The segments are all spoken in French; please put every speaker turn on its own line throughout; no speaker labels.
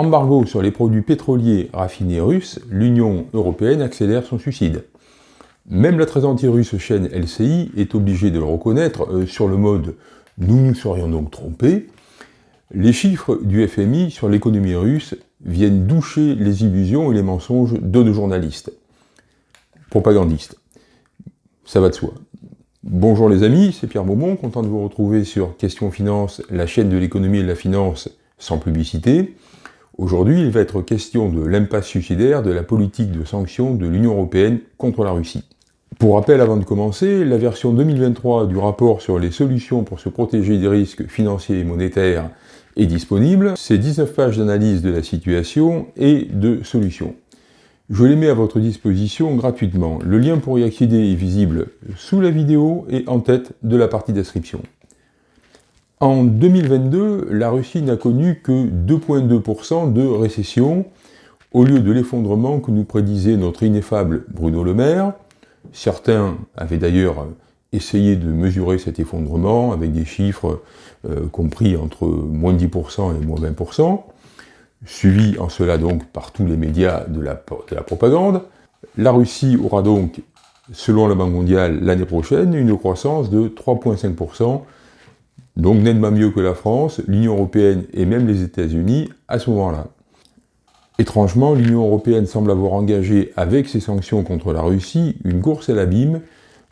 Embargo sur les produits pétroliers raffinés russes, l'Union européenne accélère son suicide. Même la très anti-russe chaîne LCI est obligée de le reconnaître euh, sur le mode « nous nous serions donc trompés », les chiffres du FMI sur l'économie russe viennent doucher les illusions et les mensonges de nos journalistes. Propagandistes. Ça va de soi. Bonjour les amis, c'est Pierre Beaumont, content de vous retrouver sur Question Finance, la chaîne de l'économie et de la finance sans publicité. Aujourd'hui, il va être question de l'impasse suicidaire de la politique de sanctions de l'Union Européenne contre la Russie. Pour rappel, avant de commencer, la version 2023 du rapport sur les solutions pour se protéger des risques financiers et monétaires est disponible. C'est 19 pages d'analyse de la situation et de solutions. Je les mets à votre disposition gratuitement. Le lien pour y accéder est visible sous la vidéo et en tête de la partie description. En 2022, la Russie n'a connu que 2,2% de récession, au lieu de l'effondrement que nous prédisait notre ineffable Bruno Le Maire. Certains avaient d'ailleurs essayé de mesurer cet effondrement avec des chiffres euh, compris entre moins 10% et moins 20%, suivi en cela donc par tous les médias de la, de la propagande. La Russie aura donc, selon la Banque mondiale, l'année prochaine, une croissance de 3,5%, donc nettement mieux que la France, l'Union européenne et même les États-Unis à ce moment-là. Étrangement, l'Union européenne semble avoir engagé avec ses sanctions contre la Russie une course à l'abîme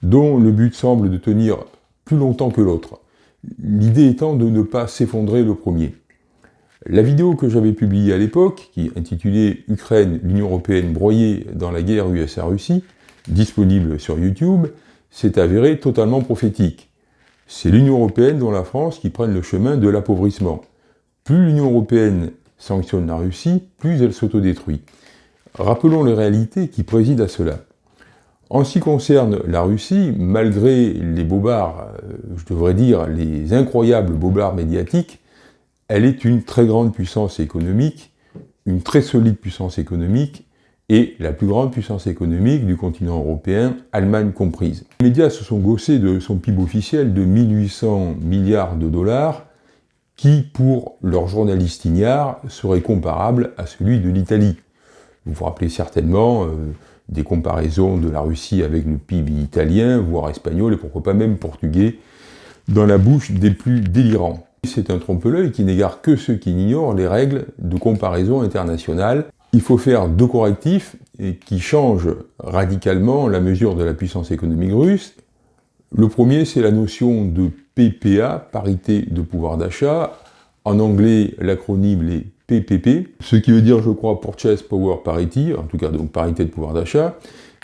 dont le but semble de tenir plus longtemps que l'autre l'idée étant de ne pas s'effondrer le premier. La vidéo que j'avais publiée à l'époque, qui intitulait « Ukraine, l'Union Européenne broyée dans la guerre USA-Russie », disponible sur YouTube, s'est avérée totalement prophétique. C'est l'Union Européenne dont la France qui prenne le chemin de l'appauvrissement. Plus l'Union Européenne sanctionne la Russie, plus elle s'autodétruit. Rappelons les réalités qui président à cela. En ce qui concerne la Russie, malgré les bobards, euh, je devrais dire les incroyables bobards médiatiques, elle est une très grande puissance économique, une très solide puissance économique, et la plus grande puissance économique du continent européen, Allemagne comprise. Les médias se sont gossés de son PIB officiel de 1800 milliards de dollars, qui, pour leurs journalistes ignares, serait comparable à celui de l'Italie. Vous vous rappelez certainement euh, des comparaisons de la Russie avec le PIB italien, voire espagnol, et pourquoi pas même portugais, dans la bouche des plus délirants. C'est un trompe-l'œil qui n'égare que ceux qui ignorent les règles de comparaison internationale. Il faut faire deux correctifs qui changent radicalement la mesure de la puissance économique russe. Le premier, c'est la notion de PPA, parité de pouvoir d'achat. En anglais, l'acronyme est PPP, ce qui veut dire, je crois, Purchase Power Parity, en tout cas donc parité de pouvoir d'achat,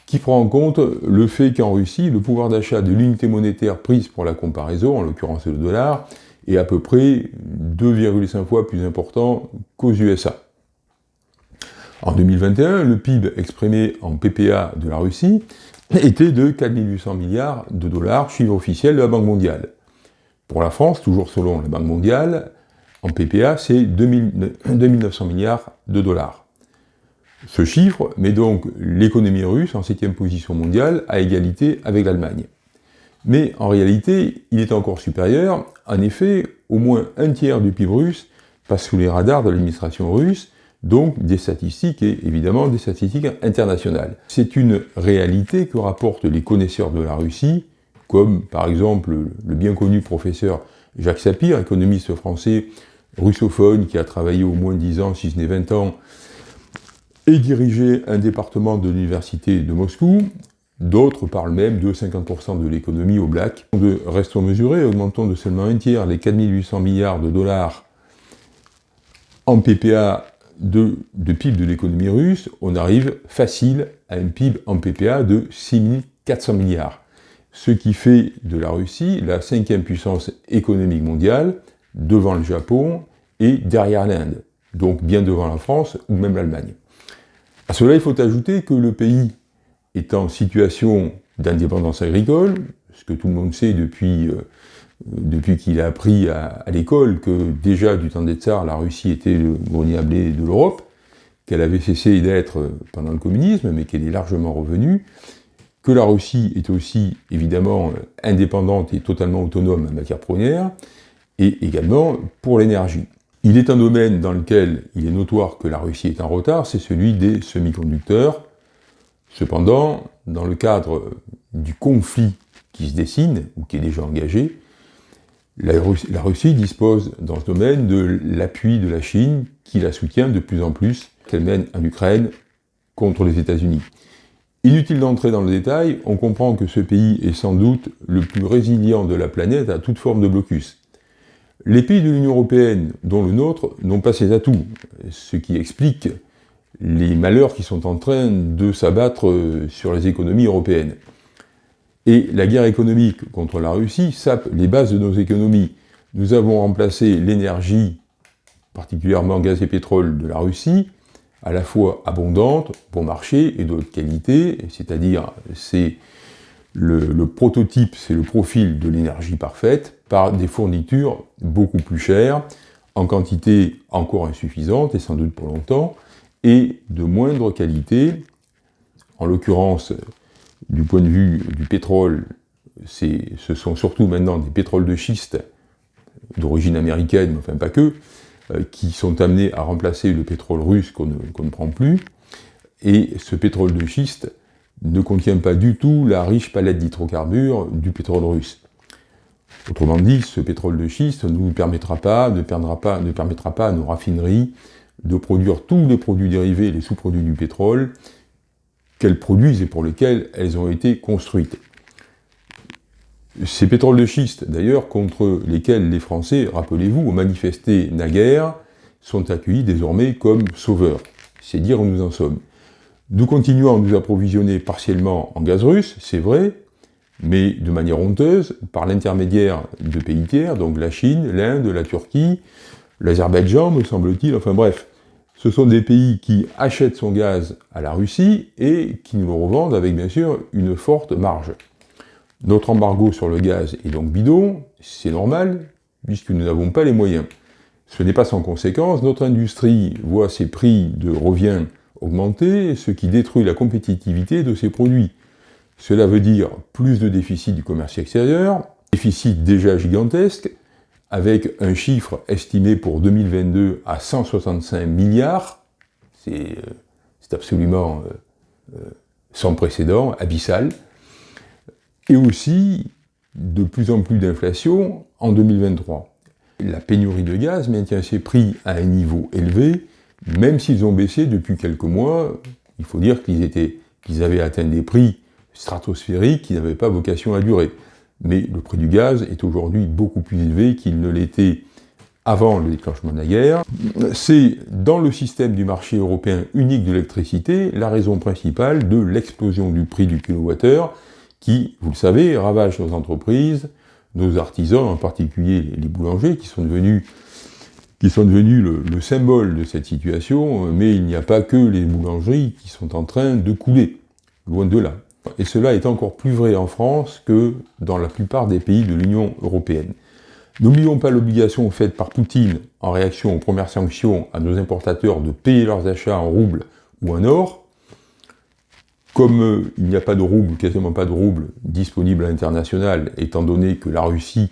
qui prend en compte le fait qu'en Russie, le pouvoir d'achat de l'unité monétaire prise pour la comparaison, en l'occurrence le dollar, est à peu près 2,5 fois plus important qu'aux USA. En 2021, le PIB exprimé en PPA de la Russie était de 4800 milliards de dollars, chiffre officiel de la Banque mondiale. Pour la France, toujours selon la Banque mondiale, en PPA, c'est 2900 milliards de dollars. Ce chiffre met donc l'économie russe en septième position mondiale à égalité avec l'Allemagne. Mais en réalité, il est encore supérieur. En effet, au moins un tiers du PIB russe passe sous les radars de l'administration russe, donc des statistiques et évidemment des statistiques internationales. C'est une réalité que rapportent les connaisseurs de la Russie, comme par exemple le bien connu professeur Jacques Sapir, économiste français russophone qui a travaillé au moins 10 ans, si ce n'est 20 ans, et dirigé un département de l'université de Moscou. D'autres parlent même de 50% de l'économie au black. Restons mesurés, augmentons de seulement un tiers les 4800 milliards de dollars en PPA de, PIB de l'économie russe, on arrive facile à un PIB en PPA de 6400 milliards. Ce qui fait de la Russie la cinquième puissance économique mondiale, devant le Japon et derrière l'Inde, donc bien devant la France ou même l'Allemagne. À cela, il faut ajouter que le pays est en situation d'indépendance agricole, ce que tout le monde sait depuis, euh, depuis qu'il a appris à, l'école que déjà du temps des tsars, la Russie était le grenier à blé de l'Europe, qu'elle avait cessé d'être pendant le communisme, mais qu'elle est largement revenue, que la Russie est aussi évidemment indépendante et totalement autonome en matière première, et également pour l'énergie. Il est un domaine dans lequel il est notoire que la Russie est en retard, c'est celui des semi-conducteurs. Cependant, dans le cadre du conflit qui se dessine, ou qui est déjà engagé, la Russie, dispose dans ce domaine de l'appui de la Chine, qui la soutient de plus en plus, qu'elle mène en Ukraine contre les États-Unis. Inutile d'entrer dans le détail, on comprend que ce pays est sans doute le plus résilient de la planète à toute forme de blocus. Les pays de l'Union Européenne, dont le nôtre, n'ont pas ces atouts, ce qui explique les malheurs qui sont en train de s'abattre sur les économies européennes. Et la guerre économique contre la Russie sape les bases de nos économies. Nous avons remplacé l'énergie, particulièrement gaz et pétrole, de la Russie, à la fois abondante, bon marché et de haute qualité, c'est-à-dire c'est le, prototype, c'est le profil de l'énergie parfaite, par des fournitures beaucoup plus chères, en quantité encore insuffisante, et sans doute pour longtemps, et de moindre qualité, en l'occurrence, du point de vue du pétrole, ce sont surtout maintenant des pétroles de schiste d'origine américaine, mais enfin pas que, euh, qui sont amenés à remplacer le pétrole russe qu'on ne, prend plus. Et ce pétrole de schiste ne contient pas du tout la riche palette d'hydrocarbures du pétrole russe. Autrement dit, ce pétrole de schiste ne permettra pas, ne, pas, ne permettra pas à nos raffineries de produire tous les produits dérivés, les sous-produits du pétrole, qu'elles produisent et pour lesquels elles ont été construites. Ces pétroles de schiste, d'ailleurs, contre lesquels les Français, rappelez-vous, ont manifesté naguère, sont accueillis désormais comme sauveurs. C'est dire où nous en sommes. Nous continuons à nous approvisionner partiellement en gaz russe, c'est vrai, mais de manière honteuse, par l'intermédiaire de pays tiers, donc la Chine, l'Inde, la Turquie, l'Azerbaïdjan, me semble-t-il, enfin bref, ce sont des pays qui achètent son gaz à la Russie et qui nous le revendent avec bien sûr une forte marge. Notre embargo sur le gaz est donc bidon, c'est normal, puisque nous n'avons pas les moyens. Ce n'est pas sans conséquence, notre industrie voit ses prix de revient augmenter, ce qui détruit la compétitivité de ses produits. Cela veut dire plus de déficit du commerce extérieur, déficit déjà gigantesque, avec un chiffre estimé pour 2022 à 165 milliards, c'est euh, absolument euh, euh, sans précédent, abyssal, et aussi de plus en plus d'inflation en 2023. La pénurie de gaz maintient ses prix à un niveau élevé, même s'ils ont baissé depuis quelques mois, il faut dire qu'ils qu'ils avaient atteint des prix stratosphériques qui n'avaient pas vocation à durer mais le prix du gaz est aujourd'hui beaucoup plus élevé qu'il ne l'était avant le déclenchement de la guerre. C'est dans le système du marché européen unique de l'électricité la raison principale de l'explosion du prix du kilowattheure qui, vous le savez, ravage nos entreprises, nos artisans, en particulier les boulangers, qui sont devenus, qui sont devenus le, le symbole de cette situation, mais il n'y a pas que les boulangeries qui sont en train de couler, loin de là. Et cela est encore plus vrai en France que dans la plupart des pays de l'Union européenne. N'oublions pas l'obligation faite par Poutine en réaction aux premières sanctions à nos importateurs de payer leurs achats en roubles ou en or. Comme euh, il n'y a pas de roubles, quasiment pas de roubles disponibles à l'international, étant donné que la Russie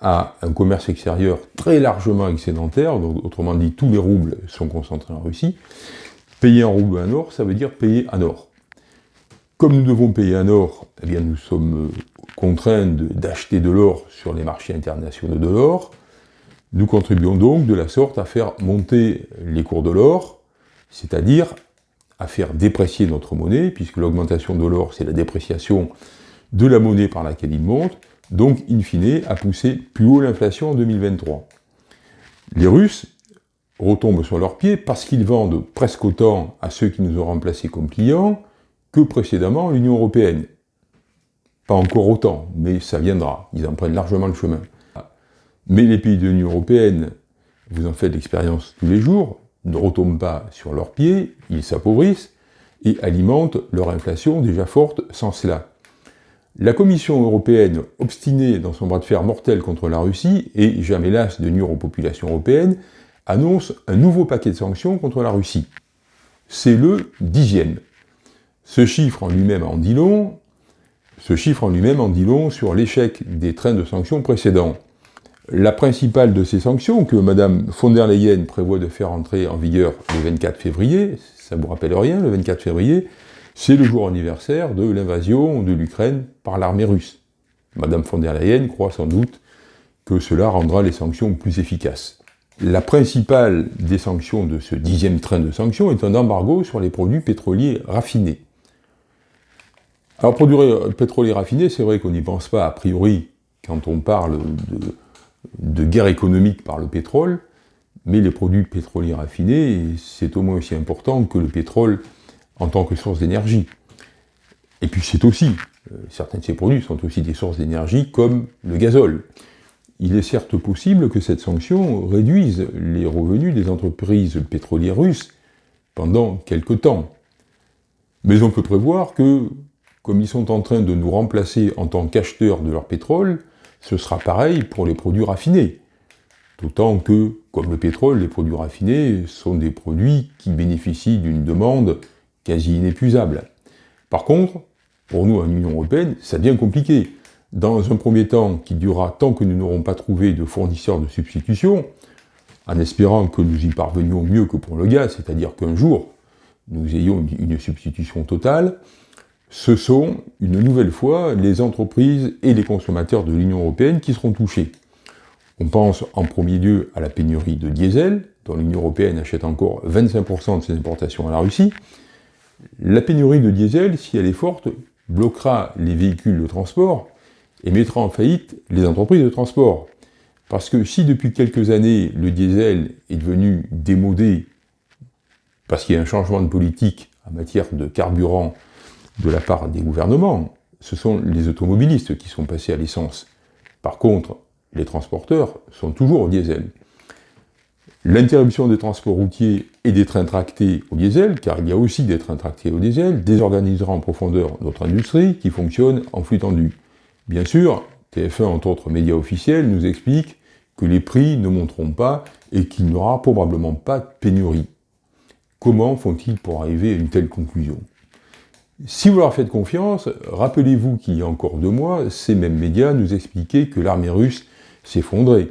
a un commerce extérieur très largement excédentaire, donc autrement dit tous les roubles sont concentrés en Russie, payer en roubles ou en or, ça veut dire payer en or. Comme nous devons payer un or, eh bien nous sommes euh, contraints d'acheter de, l'or sur les marchés internationaux de l'or. Nous contribuons donc de la sorte à faire monter les cours de l'or, c'est-à-dire à faire déprécier notre monnaie, puisque l'augmentation de l'or, c'est la dépréciation de la monnaie par laquelle il monte, donc, in fine, à pousser plus haut l'inflation en 2023. Les Russes retombent sur leurs pieds parce qu'ils vendent presque autant à ceux qui nous ont remplacés comme clients, que précédemment l'Union Européenne. Pas encore autant, mais ça viendra, ils en prennent largement le chemin. Mais les pays de l'Union Européenne, vous en faites l'expérience tous les jours, ne retombent pas sur leurs pieds, ils s'appauvrissent et alimentent leur inflation déjà forte sans cela. La Commission européenne, obstinée dans son bras de fer mortel contre la Russie, et jamais lasse de nuire aux populations européennes, annonce un nouveau paquet de sanctions contre la Russie. C'est le dixième. Ce chiffre en lui-même en dit long, ce chiffre en lui-même en dit long sur l'échec des trains de sanctions précédents. La principale de ces sanctions, que Mme von der Leyen prévoit de faire entrer en vigueur le 24 février, ça ne vous rappelle rien, le 24 février, c'est le jour anniversaire de l'invasion de l'Ukraine par l'armée russe. Mme von der Leyen croit sans doute que cela rendra les sanctions plus efficaces. La principale des sanctions de ce dixième train de sanctions est un embargo sur les produits pétroliers raffinés. Alors, produits pétroliers raffinés, c'est vrai qu'on n'y pense pas a priori quand on parle de, de guerre économique par le pétrole, mais les produits pétroliers raffinés, c'est au moins aussi important que le pétrole en tant que source d'énergie. Et puis c'est aussi, euh, certains de ces produits sont aussi des sources d'énergie comme le gazole. Il est certes possible que cette sanction réduise les revenus des entreprises pétrolières russes pendant quelque temps. Mais on peut prévoir que, comme ils sont en train de nous remplacer en tant qu'acheteurs de leur pétrole, ce sera pareil pour les produits raffinés. D'autant que, comme le pétrole, les produits raffinés sont des produits qui bénéficient d'une demande quasi inépuisable. Par contre, pour nous, en Union Européenne, ça devient compliqué. Dans un premier temps, qui durera tant que nous n'aurons pas trouvé de fournisseurs de substitution, en espérant que nous y parvenions mieux que pour le gaz, c'est-à-dire qu'un jour, nous ayons une substitution totale, ce sont, une nouvelle fois, les entreprises et les consommateurs de l'Union européenne qui seront touchés. On pense en premier lieu à la pénurie de diesel, dont l'Union européenne achète encore 25% de ses importations à la Russie. La pénurie de diesel, si elle est forte, bloquera les véhicules de transport et mettra en faillite les entreprises de transport. Parce que si depuis quelques années, le diesel est devenu démodé, parce qu'il y a un changement de politique en matière de carburant de la part des gouvernements, ce sont les automobilistes qui sont passés à l'essence. Par contre, les transporteurs sont toujours au diesel. L'interruption des transports routiers et des trains tractés au diesel, car il y a aussi des trains tractés au diesel, désorganisera en profondeur notre industrie qui fonctionne en flux tendu. Bien sûr, TF1, entre autres médias officiels, nous explique que les prix ne monteront pas et qu'il n'y aura probablement pas de pénurie. Comment font-ils pour arriver à une telle conclusion? Si vous leur faites confiance, rappelez-vous qu'il y a encore deux mois, ces mêmes médias nous expliquaient que l'armée russe s'effondrait.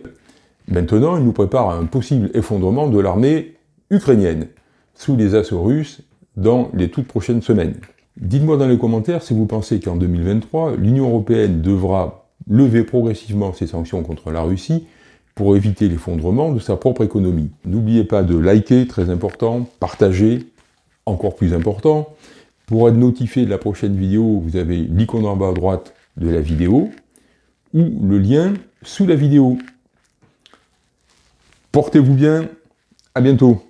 Maintenant, ils nous préparent à un possible effondrement de l'armée ukrainienne, sous les assauts russes, dans les toutes prochaines semaines. Dites-moi dans les commentaires si vous pensez qu'en 2023, l'Union Européenne devra lever progressivement ses sanctions contre la Russie pour éviter l'effondrement de sa propre économie. N'oubliez pas de liker, très important, partager, encore plus important, pour être notifié de la prochaine vidéo, vous avez l'icône en bas à droite de la vidéo ou le lien sous la vidéo. Portez-vous bien, à bientôt